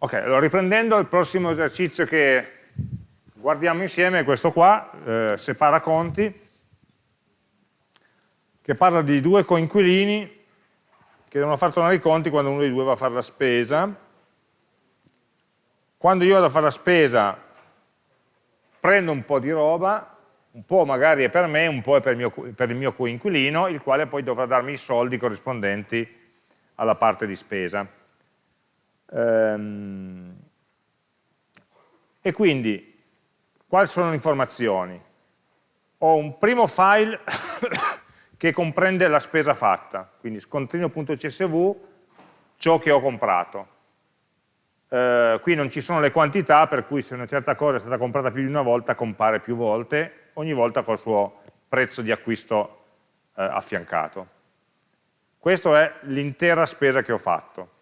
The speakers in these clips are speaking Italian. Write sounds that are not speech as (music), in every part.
Ok, allora riprendendo il prossimo esercizio che guardiamo insieme è questo qua, eh, separa conti, che parla di due coinquilini che devono far tornare i conti quando uno dei due va a fare la spesa. Quando io vado a fare la spesa prendo un po' di roba, un po' magari è per me, un po' è per il mio, per il mio coinquilino, il quale poi dovrà darmi i soldi corrispondenti alla parte di spesa. Ehm, e quindi, quali sono le informazioni? Ho un primo file (coughs) che comprende la spesa fatta, quindi scontrino.csv, ciò che ho comprato. Eh, qui non ci sono le quantità, per cui se una certa cosa è stata comprata più di una volta, compare più volte, ogni volta col suo prezzo di acquisto eh, affiancato. Questa è l'intera spesa che ho fatto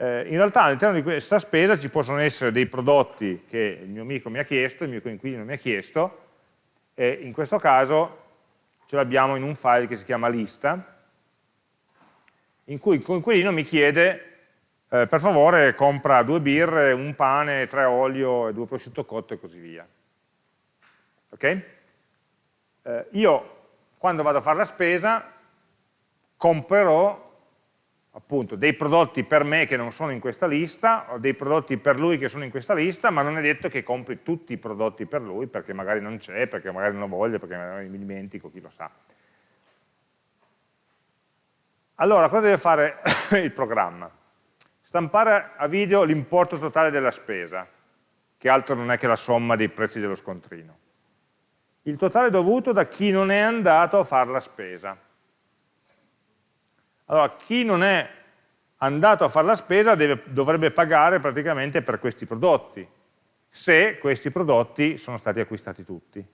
eh, in realtà all'interno di questa spesa ci possono essere dei prodotti che il mio amico mi ha chiesto, il mio coinquilino mi ha chiesto, e in questo caso ce l'abbiamo in un file che si chiama lista, in cui il coinquilino mi chiede, eh, per favore compra due birre, un pane, tre olio, due prosciutto cotto e così via. Ok? Eh, io, quando vado a fare la spesa, comprerò appunto dei prodotti per me che non sono in questa lista, o dei prodotti per lui che sono in questa lista, ma non è detto che compri tutti i prodotti per lui, perché magari non c'è, perché magari non lo voglio, perché magari mi dimentico, chi lo sa. Allora, cosa deve fare (coughs) il programma? Stampare a video l'importo totale della spesa, che altro non è che la somma dei prezzi dello scontrino. Il totale dovuto da chi non è andato a fare la spesa allora, chi non è andato a fare la spesa deve, dovrebbe pagare praticamente per questi prodotti, se questi prodotti sono stati acquistati tutti.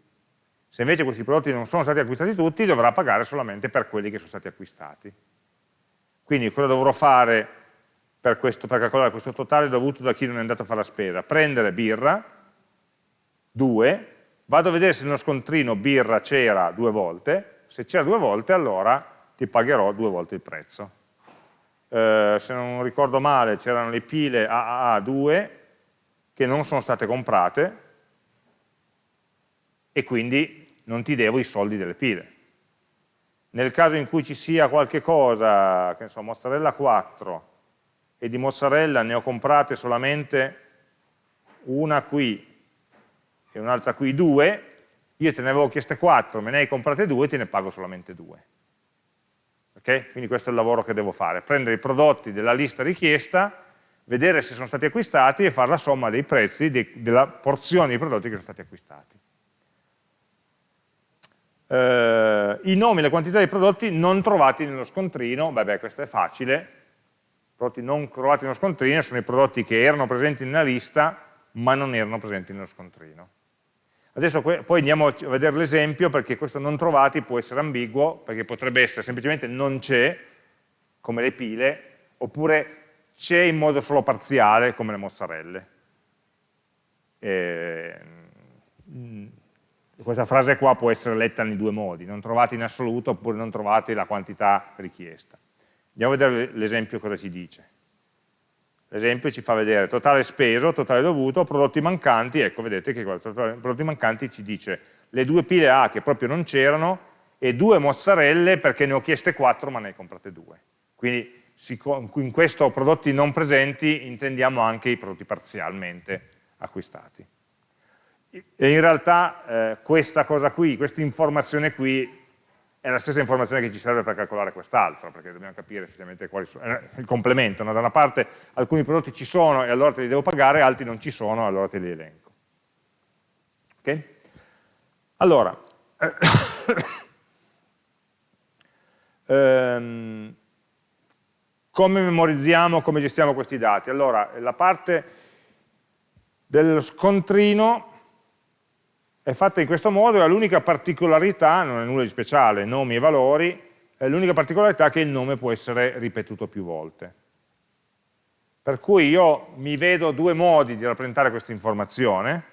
Se invece questi prodotti non sono stati acquistati tutti, dovrà pagare solamente per quelli che sono stati acquistati. Quindi cosa dovrò fare per, questo, per calcolare questo totale dovuto da chi non è andato a fare la spesa? Prendere birra, 2, vado a vedere se nello scontrino birra c'era due volte, se c'era due volte allora ti pagherò due volte il prezzo. Eh, se non ricordo male c'erano le pile AAA2 che non sono state comprate e quindi non ti devo i soldi delle pile. Nel caso in cui ci sia qualche cosa, che ne so, mozzarella 4 e di mozzarella ne ho comprate solamente una qui e un'altra qui due, io te ne avevo chieste 4, me ne hai comprate due, te ne pago solamente due. Okay? Quindi questo è il lavoro che devo fare, prendere i prodotti della lista richiesta, vedere se sono stati acquistati e fare la somma dei prezzi de della porzione di prodotti che sono stati acquistati. Eh, I nomi e le quantità di prodotti non trovati nello scontrino, beh, beh questo è facile, i prodotti non trovati nello scontrino sono i prodotti che erano presenti nella lista ma non erano presenti nello scontrino. Adesso poi andiamo a vedere l'esempio perché questo non trovati può essere ambiguo, perché potrebbe essere semplicemente non c'è, come le pile, oppure c'è in modo solo parziale, come le mozzarelle. E, mm, questa frase qua può essere letta in due modi, non trovati in assoluto oppure non trovati la quantità richiesta. Andiamo a vedere l'esempio cosa ci dice. L'esempio ci fa vedere totale speso, totale dovuto, prodotti mancanti, ecco vedete che qua, prodotti mancanti ci dice le due pile A che proprio non c'erano e due mozzarelle perché ne ho chieste quattro ma ne hai comprate due. Quindi in questo prodotti non presenti intendiamo anche i prodotti parzialmente acquistati. E in realtà eh, questa cosa qui, questa informazione qui è la stessa informazione che ci serve per calcolare quest'altro, perché dobbiamo capire effettivamente quali sono, è il complemento, no? da una parte alcuni prodotti ci sono e allora te li devo pagare, altri non ci sono e allora te li elenco. Ok? Allora, (coughs) ehm, come memorizziamo, come gestiamo questi dati? Allora, la parte dello scontrino è fatta in questo modo e l'unica particolarità, non è nulla di speciale, nomi e valori, l'unica particolarità è che il nome può essere ripetuto più volte. Per cui io mi vedo due modi di rappresentare questa informazione,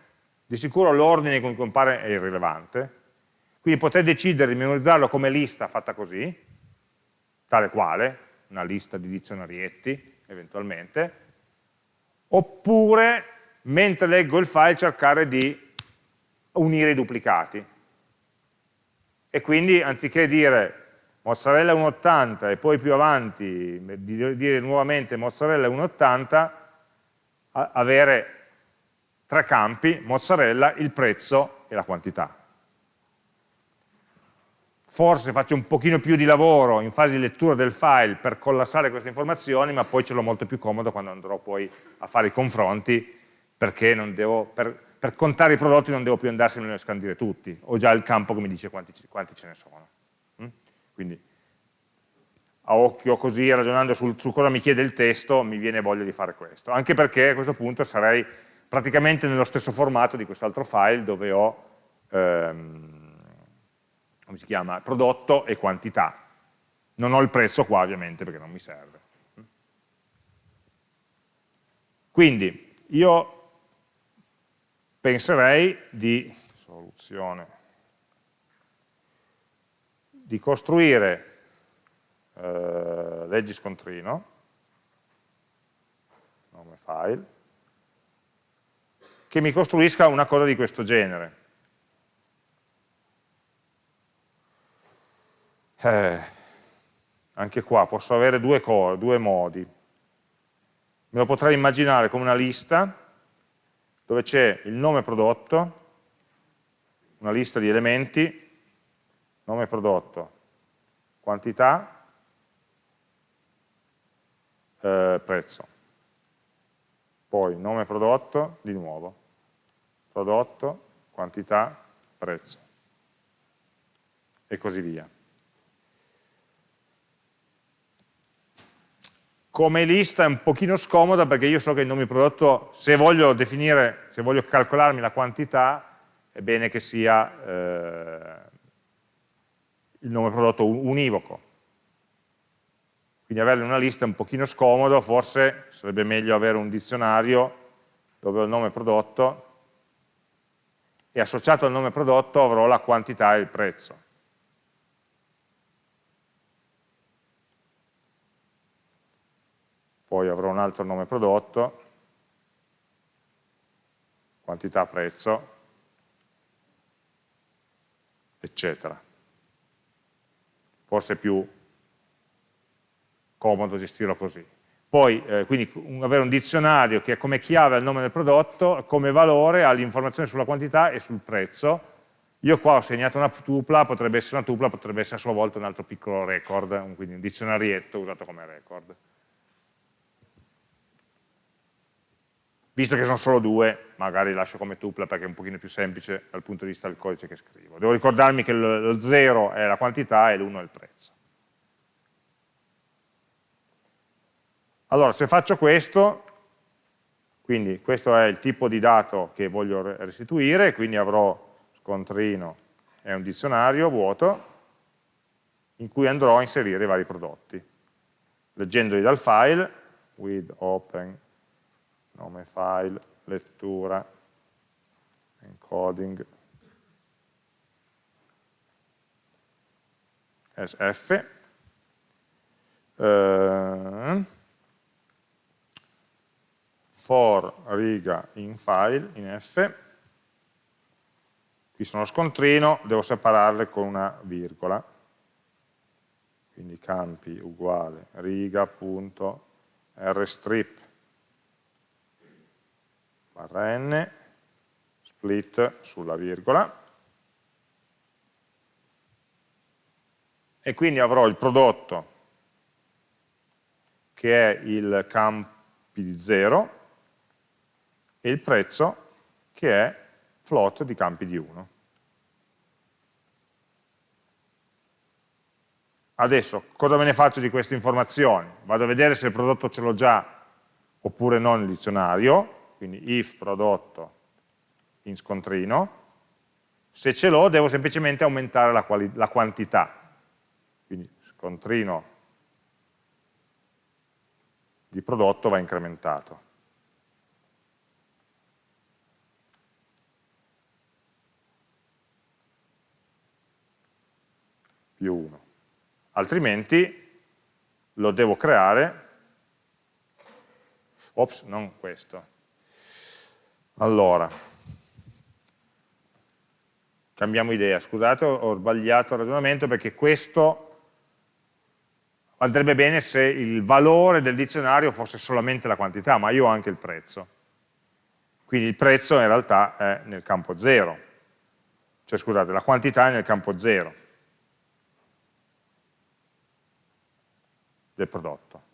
di sicuro l'ordine in cui compare è irrilevante, quindi potete decidere di memorizzarlo come lista fatta così, tale quale, una lista di dizionarietti eventualmente, oppure mentre leggo il file cercare di unire i duplicati. E quindi anziché dire mozzarella 1,80 e poi più avanti dire nuovamente mozzarella 1,80, avere tre campi, mozzarella, il prezzo e la quantità. Forse faccio un pochino più di lavoro in fase di lettura del file per collassare queste informazioni, ma poi ce l'ho molto più comodo quando andrò poi a fare i confronti, perché devo, per, per, contare i prodotti non devo più andarsene a scandire tutti, ho già il campo che mi dice quanti, quanti ce ne sono. Mm? Quindi a occhio così, ragionando sul, su cosa mi chiede il testo, mi viene voglia di fare questo. Anche perché a questo punto sarei praticamente nello stesso formato di quest'altro file dove ho, ehm, come si chiama, prodotto e quantità. Non ho il prezzo qua ovviamente perché non mi serve. Quindi io penserei di, di costruire eh, leggi scontrino, nome file, che mi costruisca una cosa di questo genere. Eh, anche qua posso avere due, due modi. Me lo potrei immaginare come una lista dove c'è il nome prodotto, una lista di elementi, nome prodotto, quantità, eh, prezzo. Poi nome prodotto, di nuovo, prodotto, quantità, prezzo. E così via. Come lista è un pochino scomoda perché io so che il nome prodotto, se voglio definire, se voglio calcolarmi la quantità, è bene che sia eh, il nome prodotto univoco, quindi avere una lista è un pochino scomodo, forse sarebbe meglio avere un dizionario dove ho il nome prodotto e associato al nome prodotto avrò la quantità e il prezzo. Poi avrò un altro nome prodotto, quantità, prezzo, eccetera. Forse più comodo gestirlo così. Poi, eh, quindi, un, avere un dizionario che come chiave il nome del prodotto, come valore ha l'informazione sulla quantità e sul prezzo. Io qua ho segnato una tupla, potrebbe essere una tupla, potrebbe essere a sua volta un altro piccolo record, quindi un dizionarietto usato come record. Visto che sono solo due, magari lascio come tupla perché è un pochino più semplice dal punto di vista del codice che scrivo. Devo ricordarmi che lo 0 è la quantità e l'1 è il prezzo. Allora, se faccio questo, quindi questo è il tipo di dato che voglio restituire, quindi avrò scontrino e un dizionario vuoto in cui andrò a inserire i vari prodotti. Leggendoli dal file, with open, nome file, lettura, encoding, sf, eh, for riga in file, in F, qui sono scontrino, devo separarle con una virgola, quindi campi uguale riga.rstrip barra n, split sulla virgola, e quindi avrò il prodotto che è il campi di 0 e il prezzo che è float di campi di 1. Adesso, cosa me ne faccio di queste informazioni? Vado a vedere se il prodotto ce l'ho già oppure no nel dizionario, quindi if prodotto in scontrino, se ce l'ho devo semplicemente aumentare la, la quantità, quindi scontrino di prodotto va incrementato. più 1. Altrimenti lo devo creare, Ops, non questo. Allora, cambiamo idea, scusate, ho sbagliato il ragionamento perché questo andrebbe bene se il valore del dizionario fosse solamente la quantità, ma io ho anche il prezzo. Quindi il prezzo in realtà è nel campo 0, cioè scusate, la quantità è nel campo 0 del prodotto.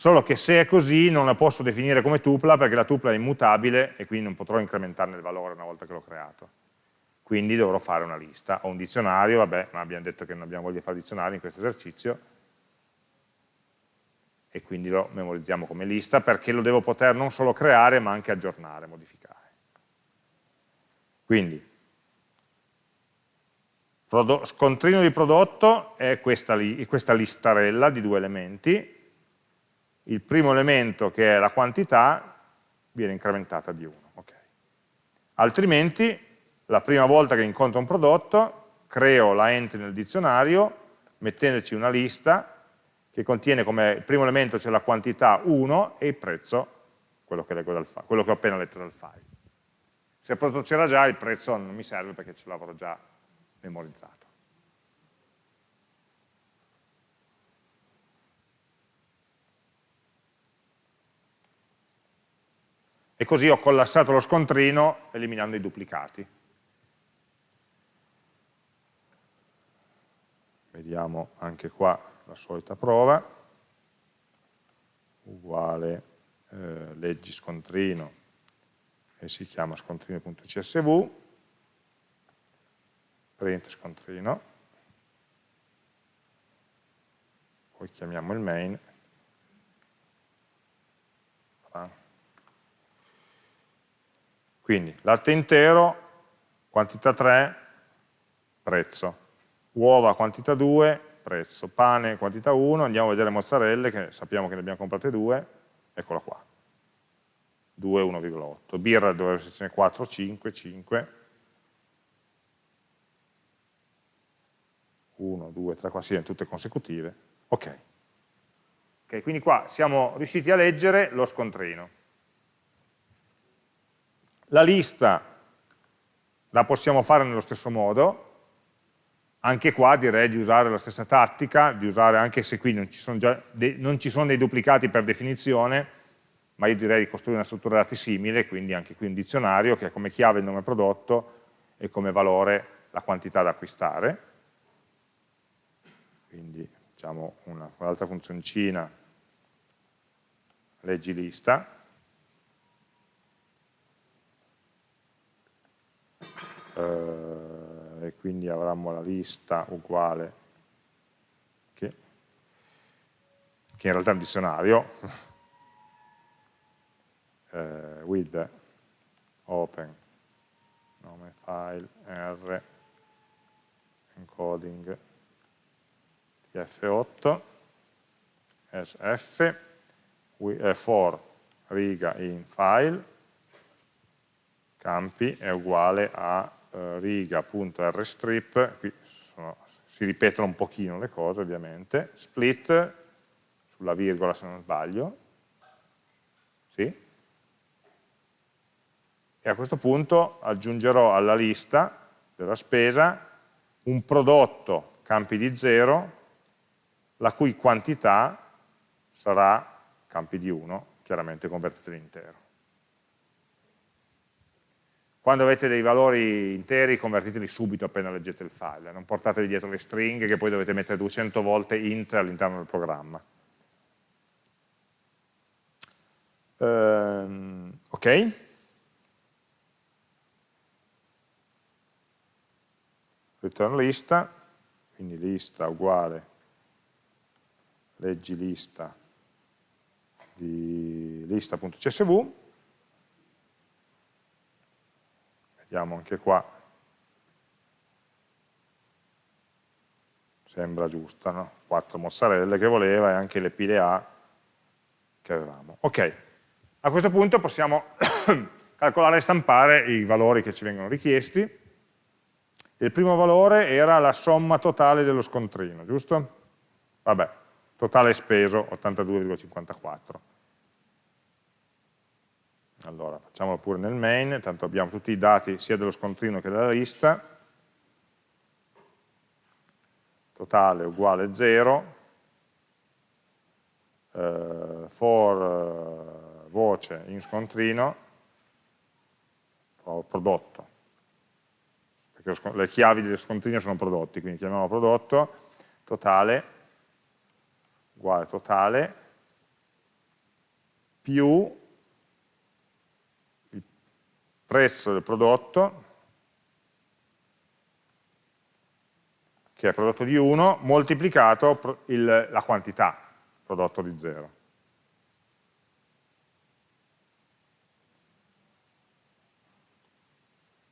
Solo che se è così non la posso definire come tupla perché la tupla è immutabile e quindi non potrò incrementarne il valore una volta che l'ho creato. Quindi dovrò fare una lista. Ho un dizionario, vabbè, ma abbiamo detto che non abbiamo voglia di fare dizionari in questo esercizio, e quindi lo memorizziamo come lista perché lo devo poter non solo creare ma anche aggiornare, modificare. Quindi, scontrino di prodotto è questa, li, questa listarella di due elementi, il primo elemento che è la quantità viene incrementata di 1. Okay. Altrimenti, la prima volta che incontro un prodotto, creo la entry nel dizionario, mettendoci una lista che contiene come primo elemento c'è la quantità 1 e il prezzo, quello che, file, quello che ho appena letto dal file. Se il prodotto c'era già, il prezzo non mi serve perché ce l'avrò già memorizzato. E così ho collassato lo scontrino eliminando i duplicati. Vediamo anche qua la solita prova, uguale eh, leggi scontrino e si chiama scontrino.csv, print scontrino, poi chiamiamo il main, quindi latte intero, quantità 3, prezzo, uova quantità 2, prezzo, pane quantità 1, andiamo a vedere mozzarelle che sappiamo che ne abbiamo comprate 2, eccola qua, 2, 1,8, birra dovrebbe essercene 4, 5, 5, 1, 2, 3, 4, sì, tutte consecutive, ok. Ok, quindi qua siamo riusciti a leggere lo scontrino. La lista la possiamo fare nello stesso modo, anche qua direi di usare la stessa tattica, di usare anche se qui non ci sono, dei, non ci sono dei duplicati per definizione, ma io direi di costruire una struttura dati simile, quindi anche qui un dizionario che ha come chiave il nome prodotto e come valore la quantità da acquistare. Quindi diciamo un'altra funzioncina, leggi lista. Uh, e quindi avremo la lista uguale che, che in realtà è un dizionario. (laughs) Eh, with open nome file r encoding tf8 sf for riga in file campi è uguale a eh, riga.rstrip, qui sono, si ripetono un pochino le cose ovviamente, split, sulla virgola se non sbaglio, sì? e a questo punto aggiungerò alla lista della spesa un prodotto campi di 0 la cui quantità sarà campi di 1, chiaramente convertito in intero. Quando avete dei valori interi convertiteli subito appena leggete il file, non portatevi dietro le stringhe che poi dovete mettere 200 volte int all'interno del programma. Um, ok? Return lista, quindi lista uguale leggi lista di lista.csv vediamo anche qua, sembra giusta, no? 4 mozzarelle che voleva e anche le pile A che avevamo. Ok, a questo punto possiamo (coughs) calcolare e stampare i valori che ci vengono richiesti. Il primo valore era la somma totale dello scontrino, giusto? Vabbè, totale speso 82,54. Facciamolo pure nel main, tanto abbiamo tutti i dati sia dello scontrino che della lista, totale uguale 0, eh, for eh, voce in scontrino, prodotto, perché le chiavi dello scontrino sono prodotti, quindi chiamiamolo prodotto, totale, uguale totale, più prezzo del prodotto, che è prodotto di 1, moltiplicato il, la quantità, prodotto di 0.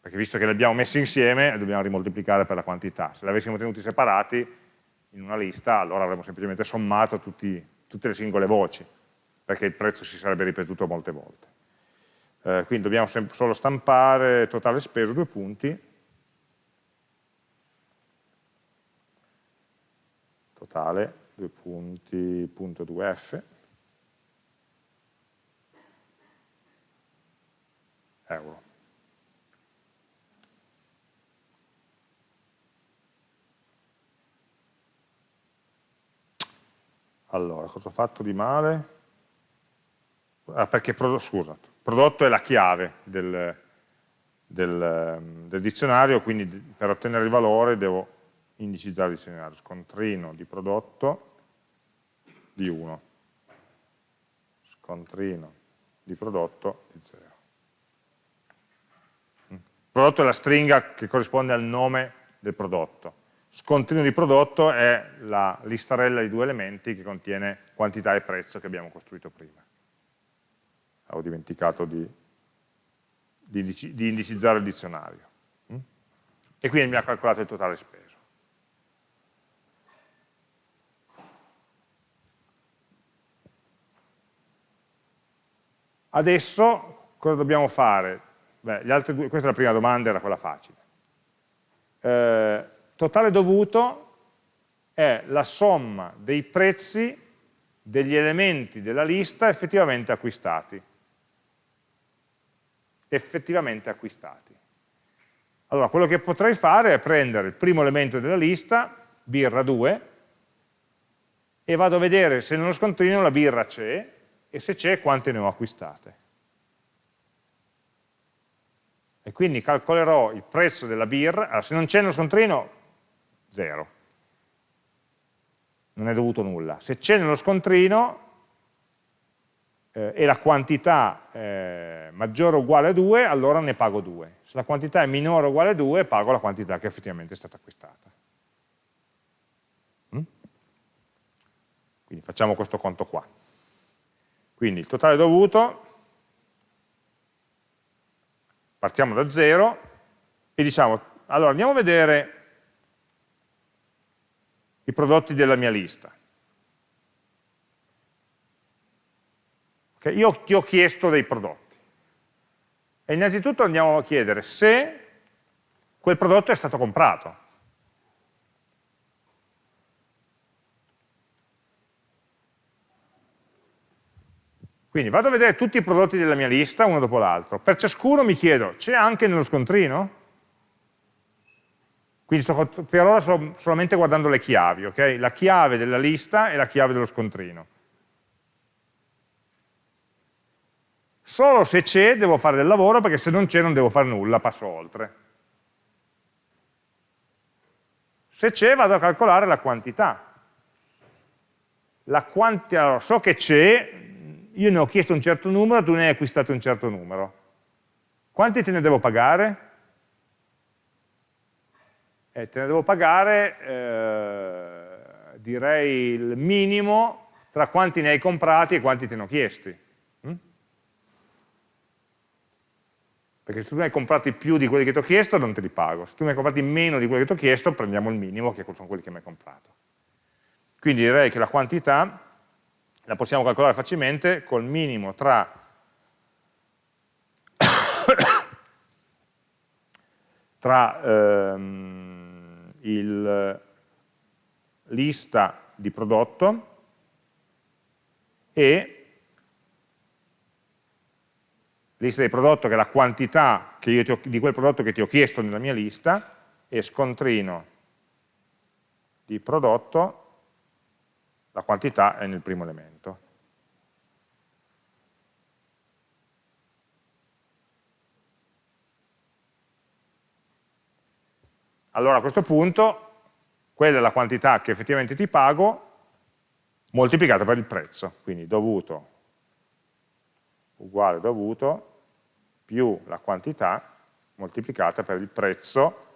Perché visto che li abbiamo messi insieme, dobbiamo rimoltiplicare per la quantità. Se li avessimo tenuti separati in una lista, allora avremmo semplicemente sommato tutti, tutte le singole voci, perché il prezzo si sarebbe ripetuto molte volte. Eh, quindi dobbiamo solo stampare totale speso, due punti, totale, due punti, punto 2f, euro. Allora, cosa ho fatto di male? Ah, perché, scusa, prodotto è la chiave del, del, del dizionario, quindi per ottenere il valore devo indicizzare il dizionario, scontrino di prodotto di 1, scontrino di prodotto di 0. Mm. Prodotto è la stringa che corrisponde al nome del prodotto. Scontrino di prodotto è la listarella di due elementi che contiene quantità e prezzo che abbiamo costruito prima. Avevo dimenticato di, di, di indicizzare il dizionario. Mm. E quindi mi ha calcolato il totale speso. Adesso cosa dobbiamo fare? Beh, due, questa è la prima domanda, era quella facile. Eh, totale dovuto è la somma dei prezzi degli elementi della lista effettivamente acquistati. Effettivamente acquistati. Allora, quello che potrei fare è prendere il primo elemento della lista, birra 2, e vado a vedere se nello scontrino la birra c'è, e se c'è quante ne ho acquistate. E quindi calcolerò il prezzo della birra, allora, se non c'è nello scontrino, zero, non è dovuto nulla. Se c'è nello scontrino eh, e la quantità è maggiore o uguale a 2, allora ne pago 2. Se la quantità è minore o uguale a 2, pago la quantità che effettivamente è stata acquistata. Mm? Quindi facciamo questo conto qua. Quindi il totale dovuto, partiamo da 0 e diciamo, allora andiamo a vedere i prodotti della mia lista. Okay, io ti ho chiesto dei prodotti. E innanzitutto andiamo a chiedere se quel prodotto è stato comprato. Quindi vado a vedere tutti i prodotti della mia lista, uno dopo l'altro. Per ciascuno mi chiedo, c'è anche nello scontrino? Quindi sto, per ora sto solamente guardando le chiavi, ok? La chiave della lista e la chiave dello scontrino. Solo se c'è devo fare del lavoro, perché se non c'è non devo fare nulla, passo oltre. Se c'è vado a calcolare la quantità. La quantità allora, so che c'è, io ne ho chiesto un certo numero, tu ne hai acquistato un certo numero. Quanti te ne devo pagare? Eh, te ne devo pagare, eh, direi, il minimo tra quanti ne hai comprati e quanti te ne ho chiesti. Mm? Perché se tu ne hai comprati più di quelli che ti ho chiesto, non te li pago. Se tu ne hai comprati meno di quelli che ti ho chiesto, prendiamo il minimo, che sono quelli che mi hai comprato. Quindi direi che la quantità la possiamo calcolare facilmente col minimo tra (coughs) tra ehm, il lista di prodotto e lista di prodotto che è la quantità ho, di quel prodotto che ti ho chiesto nella mia lista, e scontrino di prodotto, la quantità è nel primo elemento. Allora a questo punto, quella è la quantità che effettivamente ti pago, moltiplicata per il prezzo, quindi dovuto uguale dovuto più la quantità moltiplicata per il prezzo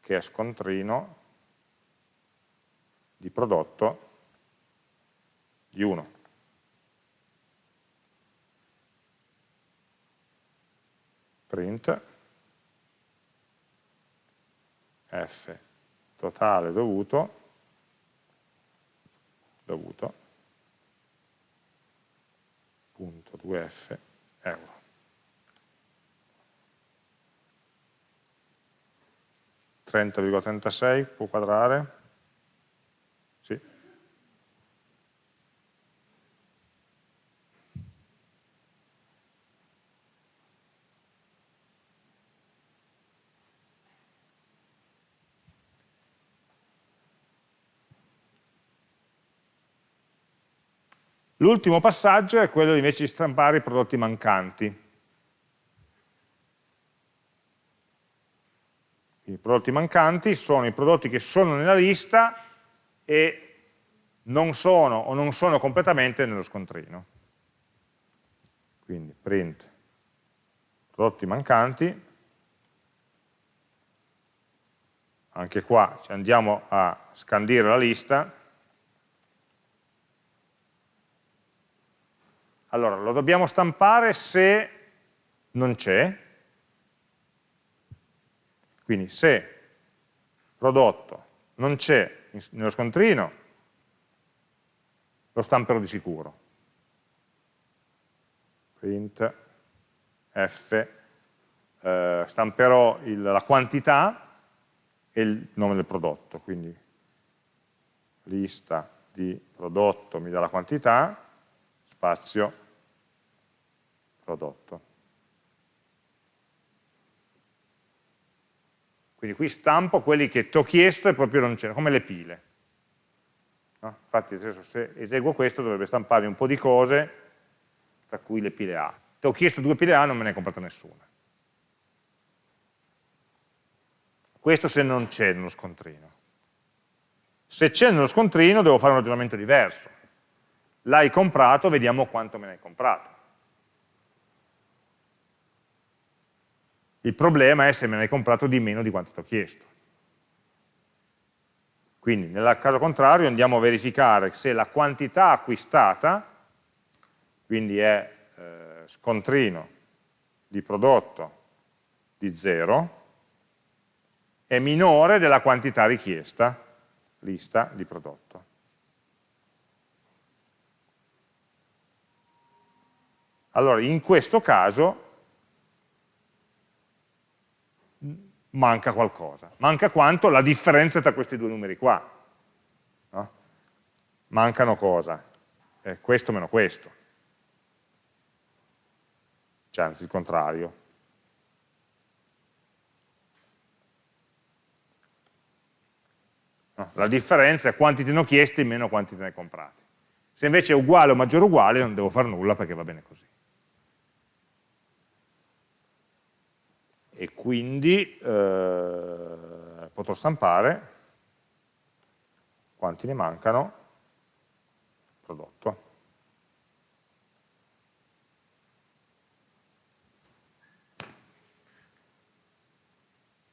che è scontrino di prodotto di 1. Print f totale dovuto dovuto 2f euro. 30,36 può quadrare? L'ultimo passaggio è quello invece di stampare i prodotti mancanti. I prodotti mancanti sono i prodotti che sono nella lista e non sono o non sono completamente nello scontrino. Quindi print prodotti mancanti, anche qua andiamo a scandire la lista, allora lo dobbiamo stampare se non c'è, quindi se prodotto non c'è nello scontrino, lo stamperò di sicuro. Print f, eh, stamperò il, la quantità e il nome del prodotto, quindi lista di prodotto mi dà la quantità, spazio, prodotto. Quindi qui stampo quelli che ti ho chiesto e proprio non c'erano, come le pile. No? Infatti adesso se eseguo questo dovrebbe stamparmi un po' di cose, tra cui le pile A. Ti ho chiesto due pile A, non me ne hai comprata nessuna. Questo se non c'è nello scontrino. Se c'è nello scontrino devo fare un ragionamento diverso. L'hai comprato, vediamo quanto me ne hai comprato. Il problema è se me ne hai comprato di meno di quanto ti ho chiesto. Quindi nel caso contrario andiamo a verificare se la quantità acquistata, quindi è eh, scontrino di prodotto di 0, è minore della quantità richiesta, lista di prodotto. Allora, in questo caso manca qualcosa. Manca quanto? La differenza tra questi due numeri qua. No? Mancano cosa? Eh, questo meno questo. Cioè, anzi, il contrario. No? La differenza è quanti te ne ho chiesti meno quanti te ne hai comprati. Se invece è uguale o maggiore o uguale non devo fare nulla perché va bene così. E quindi eh, potrò stampare quanti ne mancano prodotto.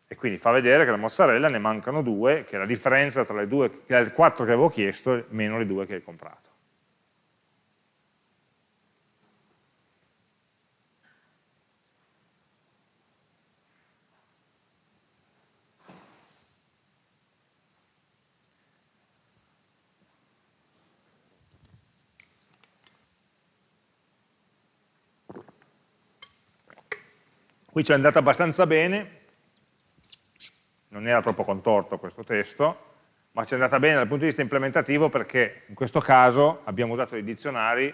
E quindi fa vedere che la mozzarella ne mancano due, che è la differenza tra le, due, le quattro che avevo chiesto meno le due che hai comprato. Qui ci è andato abbastanza bene, non era troppo contorto questo testo, ma ci è andata bene dal punto di vista implementativo perché in questo caso abbiamo usato dei dizionari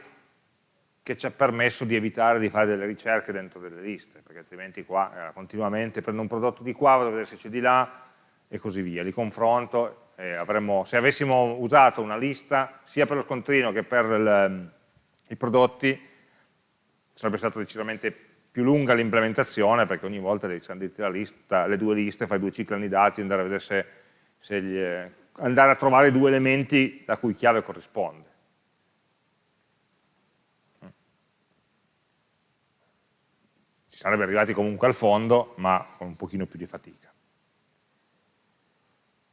che ci ha permesso di evitare di fare delle ricerche dentro delle liste, perché altrimenti qua eh, continuamente prendo un prodotto di qua, vado a vedere se c'è di là e così via, li confronto avremmo, se avessimo usato una lista sia per lo scontrino che per il, i prodotti sarebbe stato decisamente più lunga l'implementazione perché ogni volta devi scandire lista, le due liste, fai due cicli annidati, andare a vedere se, se gli, andare a trovare due elementi la cui chiave corrisponde. Ci sarebbe arrivati comunque al fondo, ma con un pochino più di fatica.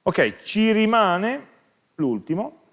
Ok, ci rimane l'ultimo,